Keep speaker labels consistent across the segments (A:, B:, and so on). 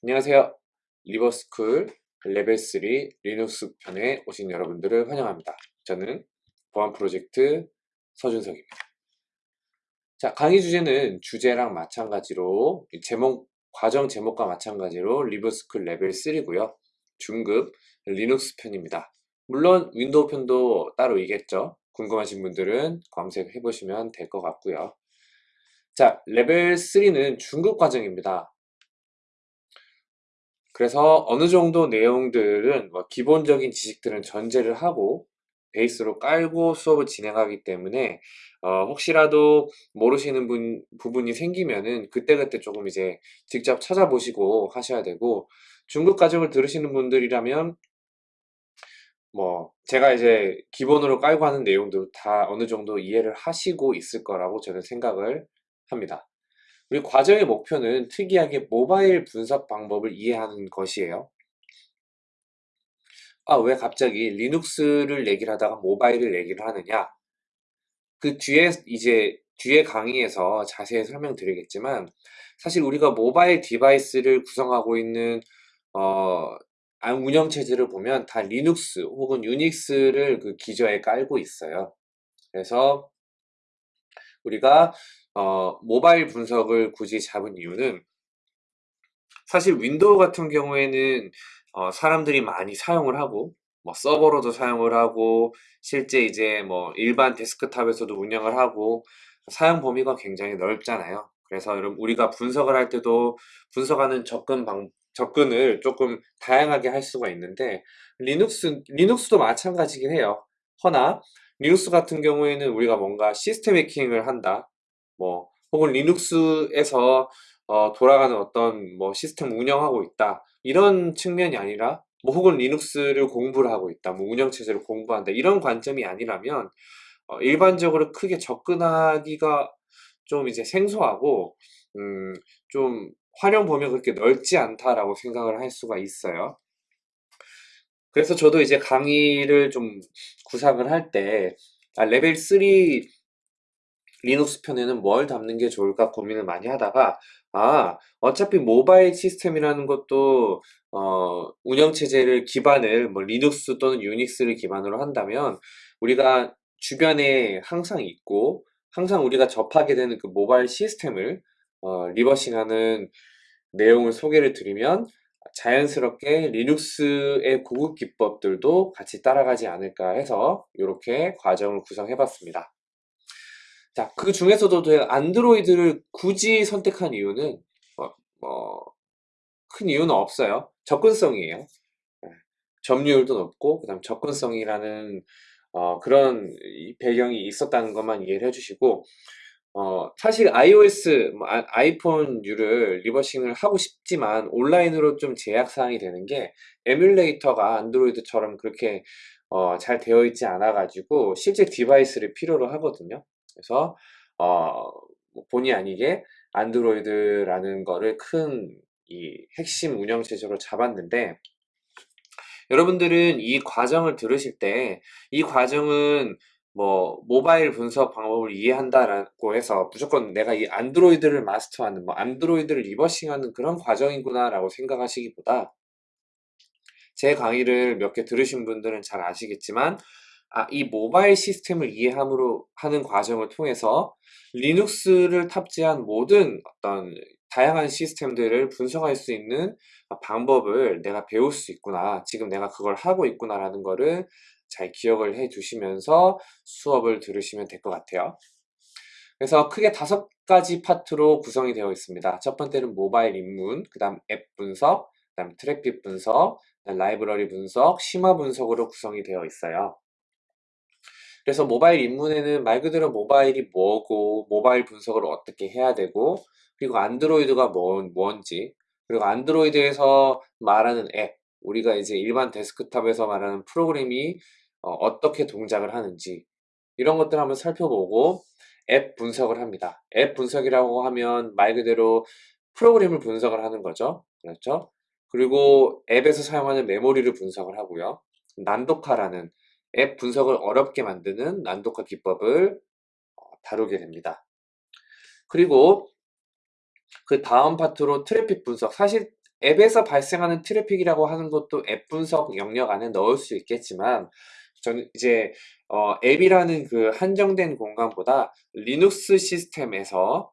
A: 안녕하세요. 리버스쿨 레벨 3 리눅스 편에 오신 여러분들을 환영합니다. 저는 보안 프로젝트 서준석입니다. 자, 강의 주제는 주제랑 마찬가지로 제목 과정 제목과 마찬가지로 리버스쿨 레벨 3고요. 중급 리눅스 편입니다. 물론 윈도우 편도 따로 있겠죠. 궁금하신 분들은 검색해 보시면 될 것 같고요. 자, 레벨 3는 중급 과정입니다. 그래서 어느 정도 내용들은 뭐 기본적인 지식들은 전제를 하고 베이스로 깔고 수업을 진행하기 때문에 어, 혹시라도 모르시는 분, 부분이 생기면은 그때그때 조금 이제 직접 찾아보시고 하셔야 되고 중급 과정을 들으시는 분들이라면 뭐 제가 이제 기본으로 깔고 하는 내용들 다 어느 정도 이해를 하시고 있을 거라고 저는 생각을 합니다. 우리 과정의 목표는 특이하게 모바일 분석 방법을 이해하는 것이에요. 아, 왜 갑자기 리눅스를 얘기를 하다가 모바일을 얘기를 하느냐? 그 뒤에 이제 뒤에 강의에서 자세히 설명드리겠지만 사실 우리가 모바일 디바이스를 구성하고 있는 어, 운영체제를 보면 다 리눅스 혹은 유닉스를 그 기저에 깔고 있어요. 그래서 우리가 어, 모바일 분석을 굳이 잡은 이유는 사실 윈도우 같은 경우에는 어, 사람들이 많이 사용을 하고 뭐 서버로도 사용을 하고 실제 이제 뭐 일반 데스크탑에서도 운영을 하고 사용 범위가 굉장히 넓잖아요. 그래서 여러분 우리가 분석을 할 때도 분석하는 접근 방 접근을 조금 다양하게 할 수가 있는데 리눅스 리눅스도 마찬가지긴 해요. 허나 리눅스 같은 경우에는 우리가 뭔가 시스템 해킹을 한다. 뭐 혹은 리눅스에서 어, 돌아가는 어떤 뭐 시스템 운영하고 있다. 이런 측면이 아니라 뭐 혹은 리눅스를 공부를 하고 있다. 뭐 운영체제를 공부한다. 이런 관점이 아니라면 어, 일반적으로 크게 접근하기가 좀 이제 생소하고 음, 좀 활용 범위가 그렇게 넓지 않다라고 생각을 할 수가 있어요. 그래서 저도 이제 강의를 좀 구상을 할 때 아, 레벨 3 리눅스 편에는 뭘 담는 게 좋을까 고민을 많이 하다가 아 어차피 모바일 시스템이라는 것도 어, 운영체제를 기반을 뭐 리눅스 또는 유닉스를 기반으로 한다면 우리가 주변에 항상 있고 항상 우리가 접하게 되는 그 모바일 시스템을 어, 리버싱하는 내용을 소개를 드리면 자연스럽게 리눅스의 고급 기법들도 같이 따라가지 않을까 해서 이렇게 과정을 구성해 봤습니다. 자, 그 중에서도 안드로이드를 굳이 선택한 이유는 뭐, 뭐, 큰 이유는 없어요. 접근성이에요. 네. 점유율도 높고 그다음 접근성이라는 어, 그런 배경이 있었다는 것만 이해를 해주시고 어, 사실 iOS, 뭐, 아이폰을 reversing을 하고 싶지만 온라인으로 좀 제약 사항이 되는 게 에뮬레이터가 안드로이드처럼 그렇게 어, 잘 되어 있지 않아 가지고 실제 디바이스를 필요로 하거든요. 그래서 어, 뭐 본의 아니게 안드로이드라는 거를 큰 이 핵심 운영 체제로 잡았는데 여러분들은 이 과정을 들으실 때 이 과정은 뭐 모바일 분석 방법을 이해한다라고 해서 무조건 내가 이 안드로이드를 마스터하는 뭐 안드로이드를 리버싱하는 그런 과정이구나라고 생각하시기보다 제 강의를 몇 개 들으신 분들은 잘 아시겠지만 아, 이 모바일 시스템을 이해함으로 하는 과정을 통해서 리눅스를 탑재한 모든 어떤 다양한 시스템들을 분석할 수 있는 방법을 내가 배울 수 있구나. 지금 내가 그걸 하고 있구나라는 거를 잘 기억을 해 두시면서 수업을 들으시면 될 것 같아요. 그래서 크게 다섯 가지 파트로 구성이 되어 있습니다. 첫 번째는 모바일 입문, 그 다음 앱 분석, 그 다음 트래픽 분석, 라이브러리 분석, 심화 분석으로 구성이 되어 있어요. 그래서 모바일 입문에는 말 그대로 모바일이 뭐고 모바일 분석을 어떻게 해야 되고 그리고 안드로이드가 뭔, 뭔지 그리고 안드로이드에서 말하는 앱 우리가 이제 일반 데스크탑에서 말하는 프로그램이 어, 떻게 동작을 하는지 이런 것들 한번 살펴보고 앱 분석을 합니다. 앱 분석이라고 하면 말 그대로 프로그램을 분석을 하는 거죠. 그렇죠? 그리고 앱에서 사용하는 메모리를 분석을 하고요. 난독화라는 앱 분석을 어렵게 만드는 난독화 기법을 어, 다루게 됩니다. 그리고 그 다음 파트로 트래픽 분석. 사실 앱에서 발생하는 트래픽이라고 하는 것도 앱 분석 영역 안에 넣을 수 있겠지만 저는 이제 어, 앱이라는 그 한정된 공간보다 리눅스 시스템에서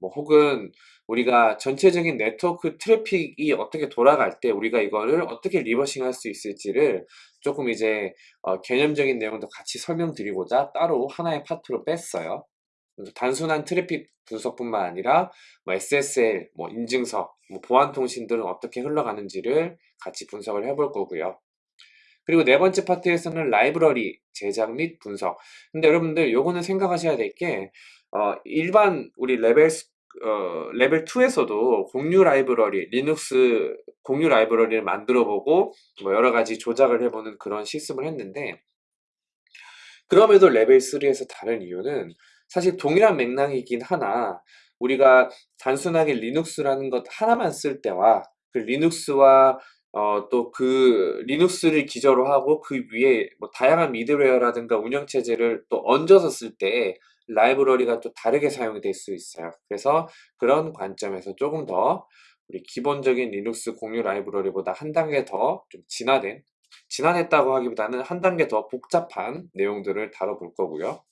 A: 뭐 혹은 우리가 전체적인 네트워크 트래픽이 어떻게 돌아갈 때 우리가 이거를 어떻게 reversing 할 수 있을지를 조금 이제 어, 개념적인 내용도 같이 설명드리고자 따로 하나의 파트로 뺐어요. 단순한 트래픽 분석뿐만 아니라 뭐 SSL, 뭐 인증서, 뭐 보안 통신들은 어떻게 흘러가는지를 같이 분석을 해볼 거고요. 그리고 네 번째 파트에서는 라이브러리 제작 및 분석. 근데 여러분들 요거는 생각하셔야 될게 어, 일반 우리 레벨 어, 레벨 2에서도 공유 라이브러리, 리눅스 공유 라이브러리를 만들어 보고 뭐 여러 가지 조작을 해보는 그런 실습을 했는데 그럼에도 레벨 3에서 다른 이유는 사실 동일한 맥락이긴 하나 우리가 단순하게 리눅스라는 것 하나만 쓸 때와 그 리눅스와 어, 또 그 리눅스를 기저로 하고 그 위에 뭐 다양한 middleware라든가 운영체제를 또 얹어서 쓸 때 라이브러리가 또 다르게 사용이 될 수 있어요. 그래서 그런 관점에서 조금 더 우리 기본적인 리눅스 공유 라이브러리보다 한 단계 더 좀 진화된 진화했다고 하기보다는 한 단계 더 복잡한 내용들을 다뤄볼 거고요.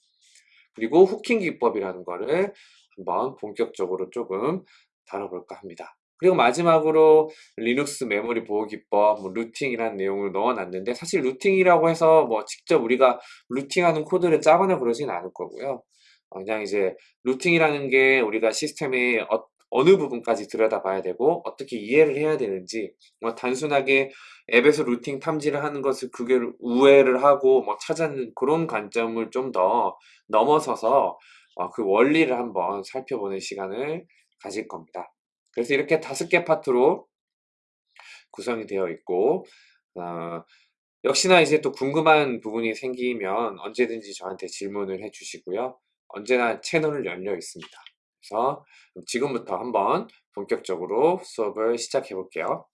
A: 그리고 hooking 기법이라는 거를 한번 본격적으로 조금 다뤄볼까 합니다. 그리고 마지막으로 리눅스 메모리 보호 기법, 뭐 rooting이라는 내용을 넣어놨는데 사실 rooting이라고 해서 뭐 직접 우리가 rooting하는 코드를 짜거나 그러진 않을 거고요. 어, 그냥 이제 루팅이라는 게 우리가 시스템의 어, 어느 부분까지 들여다봐야 되고 어떻게 이해를 해야 되는지 뭐 단순하게 앱에서 루팅 탐지를 하는 것을 그게 우회를 하고 뭐 찾아는 그런 관점을 좀 더 넘어서서 어, 그 원리를 한번 살펴보는 시간을 가질 겁니다. 그래서 이렇게 다섯 개 파트로 구성이 되어 있고 어, 역시나 이제 또 궁금한 부분이 생기면 언제든지 저한테 질문을 해주시고요. 언제나 채널을 열려 있습니다. 그래서 지금부터 한번 본격적으로 수업을 시작해 볼게요.